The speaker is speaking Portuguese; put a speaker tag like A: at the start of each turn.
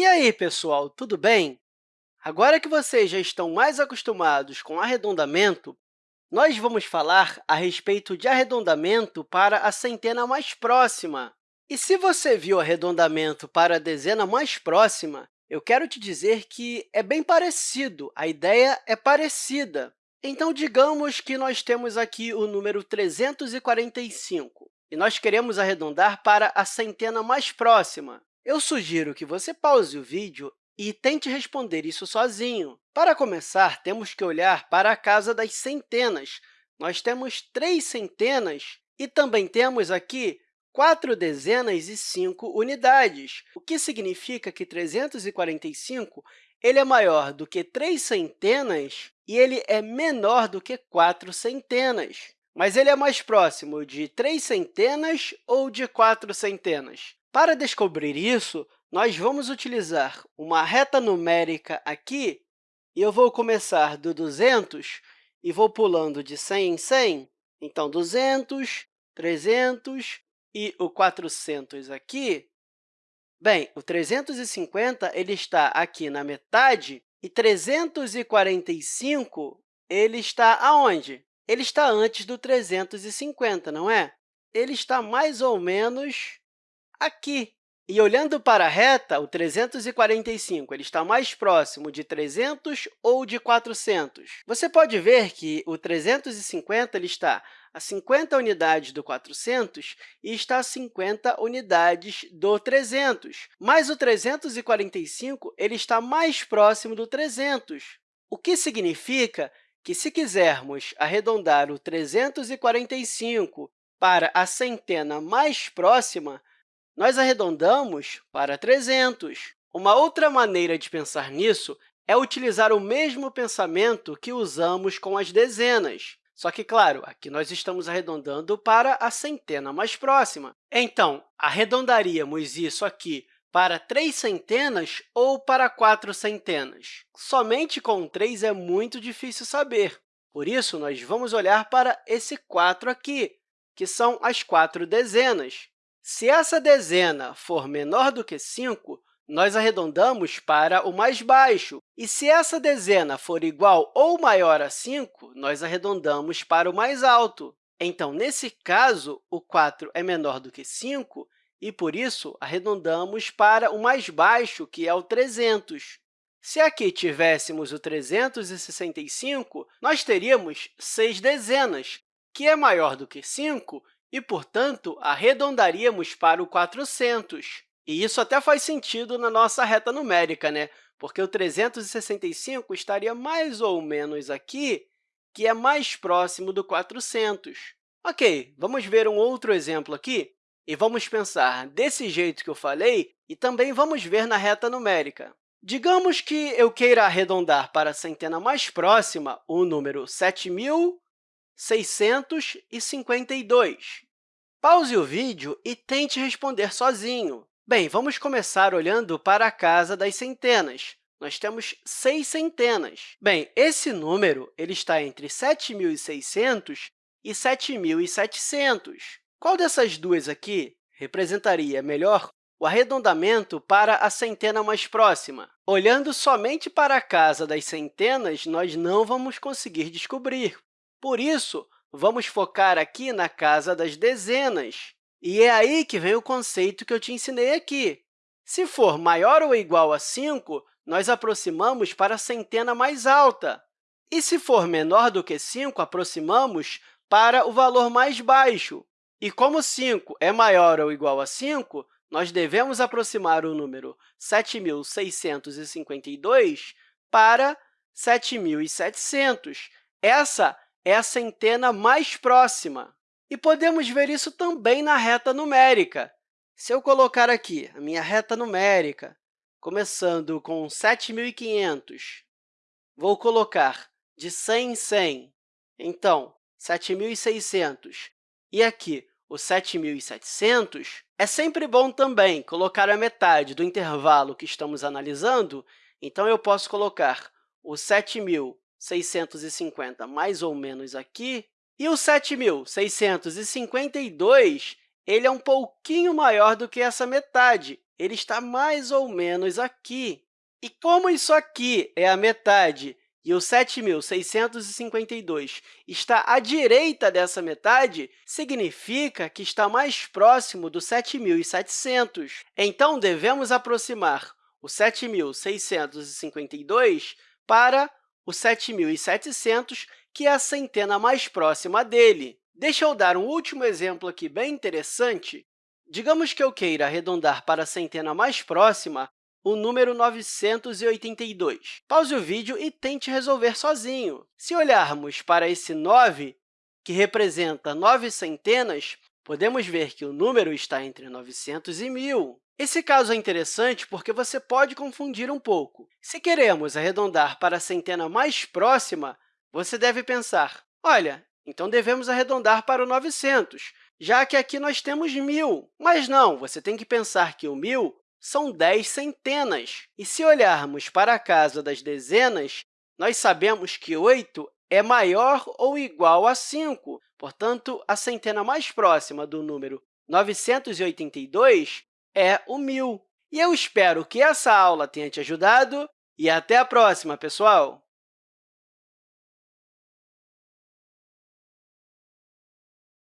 A: E aí, pessoal, tudo bem? Agora que vocês já estão mais acostumados com arredondamento, nós vamos falar a respeito de arredondamento para a centena mais próxima. E se você viu arredondamento para a dezena mais próxima, eu quero te dizer que é bem parecido, a ideia é parecida. Então, digamos que nós temos aqui o número 345 e nós queremos arredondar para a centena mais próxima. Eu sugiro que você pause o vídeo e tente responder isso sozinho. Para começar, temos que olhar para a casa das centenas. Nós temos três centenas e também temos aqui quatro dezenas e cinco unidades, o que significa que 345 ele é maior do que três centenas e ele é menor do que quatro centenas. Mas ele é mais próximo de três centenas ou de quatro centenas? Para descobrir isso, nós vamos utilizar uma reta numérica aqui, e eu vou começar do 200 e vou pulando de 100 em 100. Então, 200, 300 e o 400 aqui. Bem, o 350 ele está aqui na metade e 345 ele está aonde? Ele está antes do 350, não é? Ele está mais ou menos aqui. E olhando para a reta, o 345 ele está mais próximo de 300 ou de 400? Você pode ver que o 350 ele está a 50 unidades do 400 e está a 50 unidades do 300. Mas o 345 ele está mais próximo do 300, o que significa que, se quisermos arredondar o 345 para a centena mais próxima, nós arredondamos para 300. Uma outra maneira de pensar nisso é utilizar o mesmo pensamento que usamos com as dezenas. Só que, claro, aqui nós estamos arredondando para a centena mais próxima. Então, arredondaríamos isso aqui para três centenas ou para quatro centenas? Somente com 3 é muito difícil saber. Por isso, nós vamos olhar para esse 4 aqui, que são as quatro dezenas. Se essa dezena for menor do que 5, nós arredondamos para o mais baixo. E se essa dezena for igual ou maior a 5, nós arredondamos para o mais alto. Então, nesse caso, o 4 é menor do que 5 e, por isso, arredondamos para o mais baixo, que é o 300. Se aqui tivéssemos o 365, nós teríamos 6 dezenas, que é maior do que 5 e, portanto, arredondaríamos para o 400. E isso até faz sentido na nossa reta numérica, né? porque o 365 estaria mais ou menos aqui, que é mais próximo do 400. Ok, vamos ver um outro exemplo aqui e vamos pensar desse jeito que eu falei e também vamos ver na reta numérica. Digamos que eu queira arredondar para a centena mais próxima o número 7.000 652. Pause o vídeo e tente responder sozinho. Bem, vamos começar olhando para a casa das centenas. Nós temos seis centenas. Bem, esse número ele está entre 7.600 e 7.700. Qual dessas duas aqui representaria melhor o arredondamento para a centena mais próxima? Olhando somente para a casa das centenas, nós não vamos conseguir descobrir, por isso, vamos focar aqui na casa das dezenas. E é aí que vem o conceito que eu te ensinei aqui. Se for maior ou igual a 5, nós aproximamos para a centena mais alta. E se for menor do que 5, aproximamos para o valor mais baixo. E como 5 é maior ou igual a 5, nós devemos aproximar o número 7.652 para 7.700. Essa é a centena mais próxima. E podemos ver isso também na reta numérica. Se eu colocar aqui a minha reta numérica, começando com 7.500, vou colocar de 100 em 100, então, 7.600, e aqui o 7.700, é sempre bom também colocar a metade do intervalo que estamos analisando, então eu posso colocar o 7.000 650 mais ou menos aqui. E o 7.652 ele é um pouquinho maior do que essa metade. ele está mais ou menos aqui. E como isso aqui é a metade e o 7.652 está à direita dessa metade, significa que está mais próximo do 7.700. Então, devemos aproximar o 7.652 para o 7.700, que é a centena mais próxima dele. Deixa eu dar um último exemplo aqui bem interessante. Digamos que eu queira arredondar para a centena mais próxima o número 982. Pause o vídeo e tente resolver sozinho. Se olharmos para esse 9, que representa 9 centenas, podemos ver que o número está entre 900 e 1.000. Esse caso é interessante porque você pode confundir um pouco. Se queremos arredondar para a centena mais próxima, você deve pensar, olha, então devemos arredondar para o 900, já que aqui nós temos 1.000. Mas não, você tem que pensar que o 1.000 são 10 centenas. E se olharmos para a casa das dezenas, nós sabemos que 8 é maior ou igual a 5. Portanto, a centena mais próxima do número 982 é o 1.000. E eu espero que essa aula tenha te ajudado e até a próxima, pessoal!